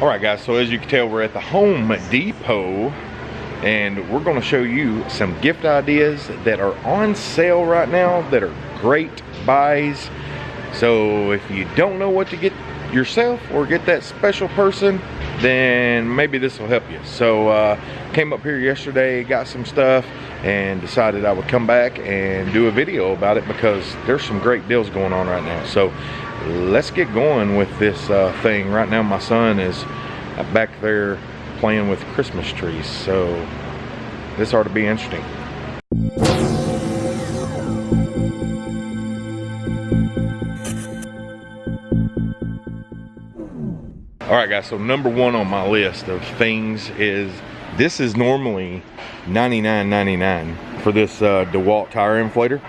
All right guys, so as you can tell, we're at the Home Depot and we're gonna show you some gift ideas that are on sale right now that are great buys. So if you don't know what to get yourself or get that special person, then maybe this will help you. So uh, came up here yesterday, got some stuff, and decided I would come back and do a video about it because there's some great deals going on right now. So let's get going with this uh, thing. Right now my son is back there playing with Christmas trees. So this ought to be interesting. All right guys, so number one on my list of things is, this is normally $99.99 for this uh, DeWalt tire inflator.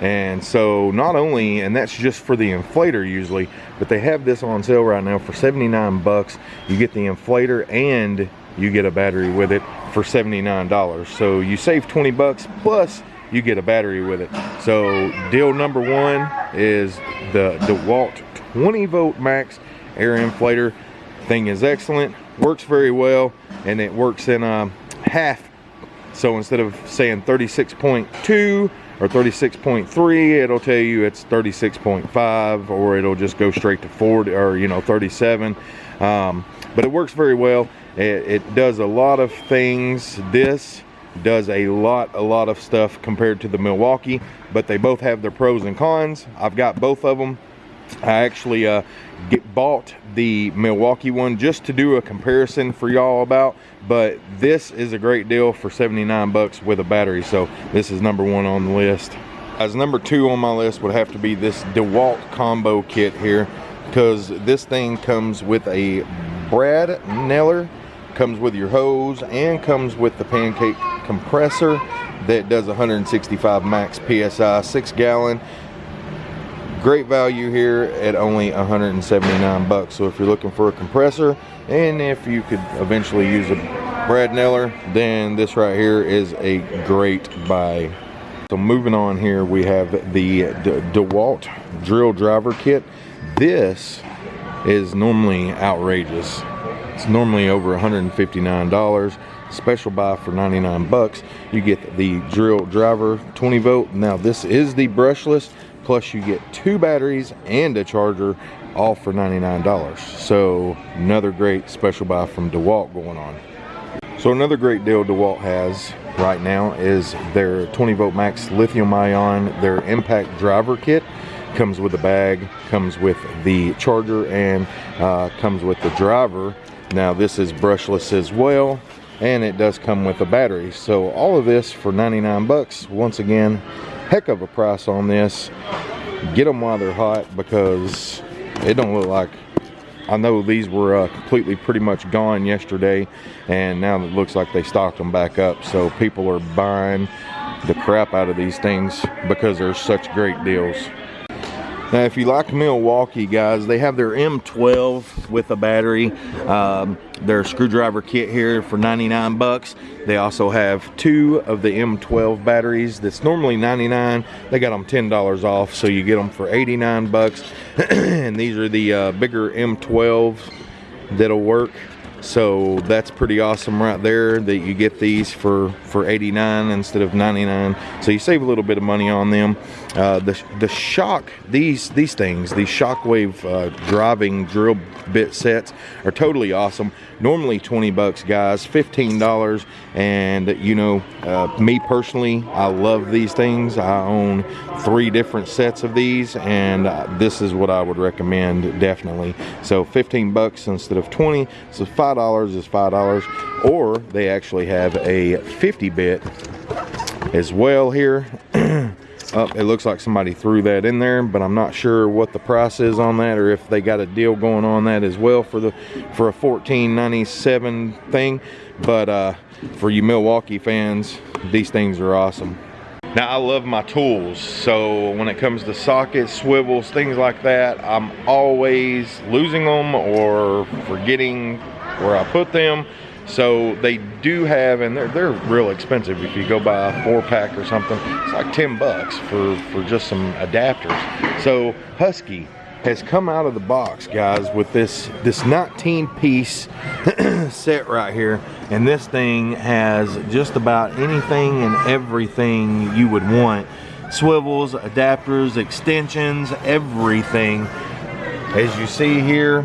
And so not only, and that's just for the inflator usually, but they have this on sale right now for 79 bucks. You get the inflator and you get a battery with it for $79. So you save 20 bucks plus you get a battery with it. So deal number one is the DeWalt 20 volt max air inflator thing is excellent works very well and it works in um, half. So instead of saying 36.2 or 36.3 it'll tell you it's 36.5 or it'll just go straight to 40 or you know 37 um, but it works very well. It, it does a lot of things. This does a lot a lot of stuff compared to the Milwaukee but they both have their pros and cons. I've got both of them I actually uh, get bought the Milwaukee one just to do a comparison for y'all about but this is a great deal for 79 bucks with a battery so this is number one on the list. As number two on my list would have to be this DeWalt combo kit here because this thing comes with a brad nailer comes with your hose and comes with the pancake compressor that does 165 max psi six gallon great value here at only 179 bucks. So if you're looking for a compressor and if you could eventually use a brad nailer then this right here is a great buy. So moving on here we have the De dewalt drill driver kit. This is normally outrageous. It's normally over 159 dollars. Special buy for 99 bucks. You get the drill driver 20 volt. Now this is the brushless plus you get two batteries and a charger all for $99 so another great special buy from DeWalt going on. So another great deal DeWalt has right now is their 20 volt max lithium ion. Their impact driver kit comes with a bag comes with the charger and uh, comes with the driver. Now this is brushless as well and it does come with a battery. So all of this for 99 bucks. Once again heck of a price on this. Get them while they're hot because it don't look like I know these were uh, completely pretty much gone yesterday and now it looks like they stocked them back up so people are buying the crap out of these things because they're such great deals. Now, if you like Milwaukee, guys, they have their M12 with a battery. Um, their screwdriver kit here for 99 bucks. They also have two of the M12 batteries that's normally 99. They got them $10 off, so you get them for 89 bucks. and these are the uh, bigger M12 that'll work so that's pretty awesome right there that you get these for for 89 instead of 99 so you save a little bit of money on them. Uh, the, the shock these these things these shockwave uh, driving drill bit sets are totally awesome. Normally 20 bucks guys 15 dollars. And you know uh, me personally I love these things. I own three different sets of these and uh, this is what I would recommend definitely. So 15 bucks instead of 20 so five dollars is five dollars or they actually have a 50 bit as well here Oh, it looks like somebody threw that in there, but I'm not sure what the price is on that or if they got a deal going on that as well for the for a 1497 thing. But uh, for you Milwaukee fans, these things are awesome. Now I love my tools, so when it comes to sockets, swivels, things like that, I'm always losing them or forgetting where I put them. So they do have, and they're, they're real expensive. If you go buy a four pack or something, it's like 10 bucks for, for just some adapters. So Husky, has come out of the box, guys, with this this 19 piece set right here. And this thing has just about anything and everything you would want. Swivels, adapters, extensions, everything. As you see here,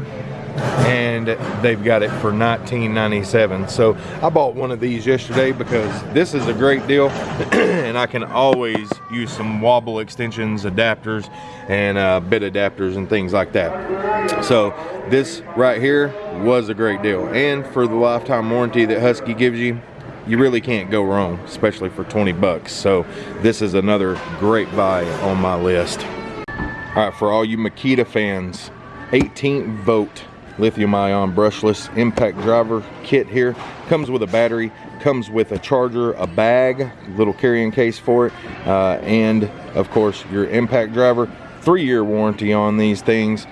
and they've got it for 19.97 so I bought one of these yesterday because this is a great deal and I can always use some wobble extensions adapters and uh, bit adapters and things like that. So this right here was a great deal. And for the lifetime warranty that Husky gives you you really can't go wrong especially for 20 bucks. So this is another great buy on my list. All right for all you Makita fans 18 volt lithium ion brushless impact driver kit here. Comes with a battery comes with a charger a bag little carrying case for it uh, and of course your impact driver. Three-year warranty on these things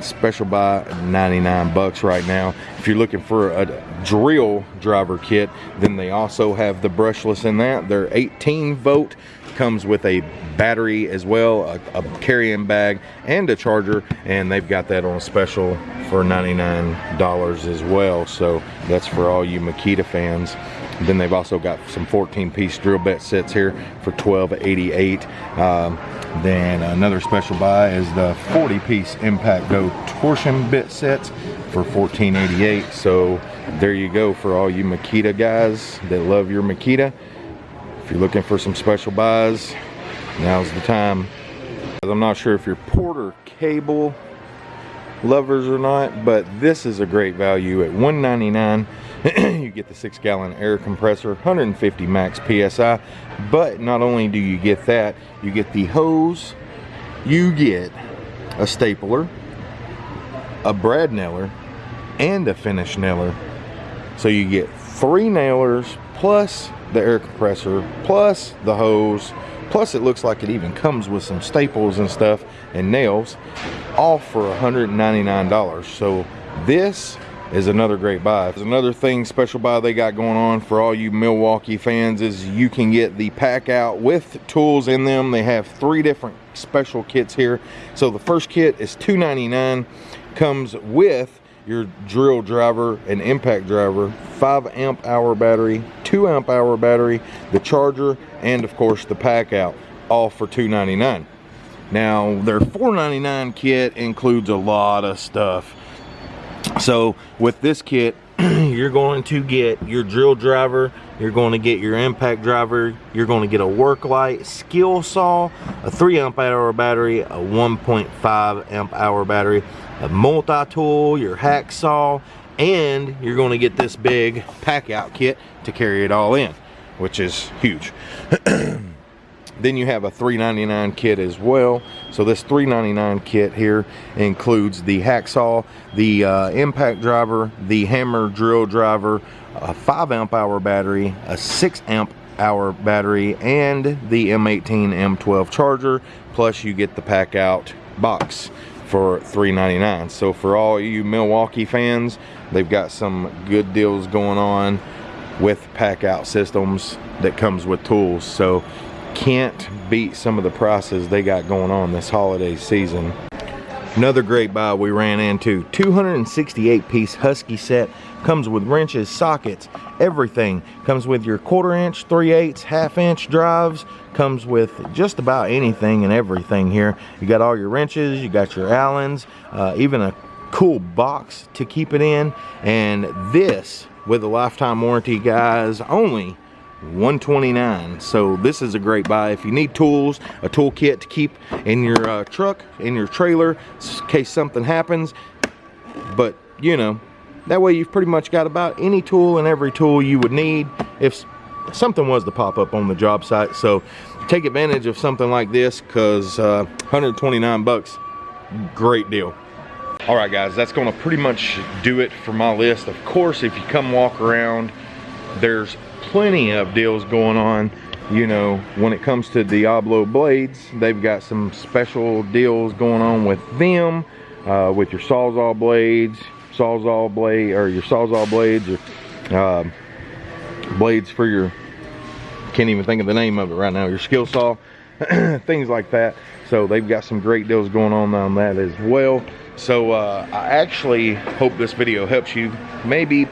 special buy 99 bucks right now. If you're looking for a drill driver kit then they also have the brushless in that. They're 18 volt comes with a battery as well a, a carrying bag and a charger and they've got that on special for $99 as well. So that's for all you Makita fans. Then they've also got some 14 piece drill bit sets here for 12.88 um, then another special buy is the 40 piece Impact GOLD torsion bit sets for 14.88 so there you go for all you Makita guys that love your Makita if you're looking for some special buys now's the time. I'm not sure if you're Porter cable lovers or not but this is a great value at 199 you get the six gallon air compressor 150 max psi but not only do you get that you get the hose you get a stapler a brad nailer and a finish nailer so you get three nailers plus the air compressor plus the hose plus it looks like it even comes with some staples and stuff and nails all for $199 so this is another great buy. There's another thing special buy they got going on for all you Milwaukee fans is you can get the pack out with tools in them. They have three different special kits here. So the first kit is $2.99, comes with your drill driver and impact driver, 5 amp hour battery, 2 amp hour battery, the charger, and of course the pack out, all for $2.99. Now their $4.99 kit includes a lot of stuff. So with this kit, you're going to get your drill driver, you're going to get your impact driver, you're going to get a work light, skill saw, a 3 amp hour battery, a 1.5 amp hour battery, a multi-tool, your hacksaw, and you're going to get this big pack out kit to carry it all in, which is huge. Then you have a $3.99 kit as well. So this $3.99 kit here includes the hacksaw, the uh, impact driver, the hammer drill driver, a 5 amp hour battery, a 6 amp hour battery, and the M18 M12 charger. Plus you get the pack out box for $3.99. So for all you Milwaukee fans, they've got some good deals going on with pack out systems that comes with tools. So can't beat some of the prices they got going on this holiday season. Another great buy we ran into, 268 piece Husky set, comes with wrenches, sockets, everything. Comes with your quarter inch, 3 eighths, half inch drives, comes with just about anything and everything here. You got all your wrenches, you got your Allens, uh, even a cool box to keep it in. And this, with a lifetime warranty, guys, only 129 so this is a great buy. If you need tools a toolkit to keep in your uh, truck in your trailer in case something happens. But you know that way you've pretty much got about any tool and every tool you would need if something was to pop up on the job site. So take advantage of something like this because uh, 129 bucks great deal. All right guys that's going to pretty much do it for my list. Of course if you come walk around there's plenty of deals going on you know when it comes to Diablo blades they've got some special deals going on with them uh, with your sawzall blades sawzall blade or your sawzall blades or uh, blades for your can't even think of the name of it right now your skill saw things like that. So they've got some great deals going on on that as well. So uh, I actually hope this video helps you. Maybe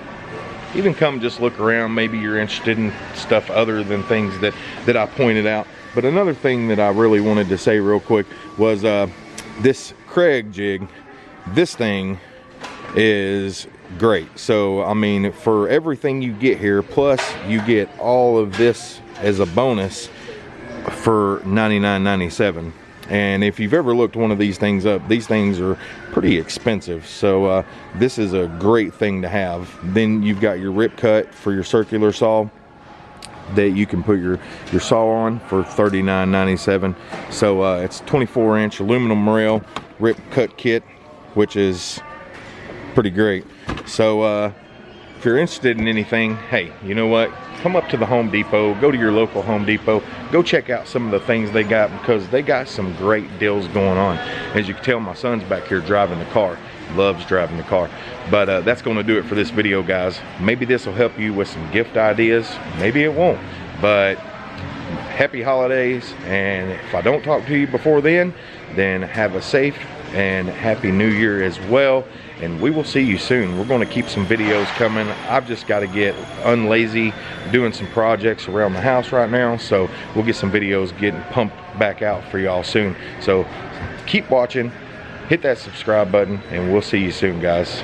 even come just look around. Maybe you're interested in stuff other than things that, that I pointed out. But another thing that I really wanted to say real quick was uh, this Kreg jig, this thing is great. So, I mean, for everything you get here, plus you get all of this as a bonus for $99.97 and if you've ever looked one of these things up these things are pretty expensive. So uh, this is a great thing to have. Then you've got your rip cut for your circular saw that you can put your your saw on for $39.97 so uh, it's 24 inch aluminum rail rip cut kit which is pretty great. So uh, if you're interested in anything hey you know what come up to the Home Depot, go to your local Home Depot, go check out some of the things they got because they got some great deals going on. As you can tell, my son's back here driving the car, loves driving the car. But uh, that's gonna do it for this video, guys. Maybe this will help you with some gift ideas, maybe it won't, but happy holidays. And if I don't talk to you before then, then have a safe and happy new year as well and we will see you soon. We're going to keep some videos coming. I've just got to get unlazy doing some projects around the house right now so we'll get some videos getting pumped back out for y'all soon. So keep watching hit that subscribe button and we'll see you soon guys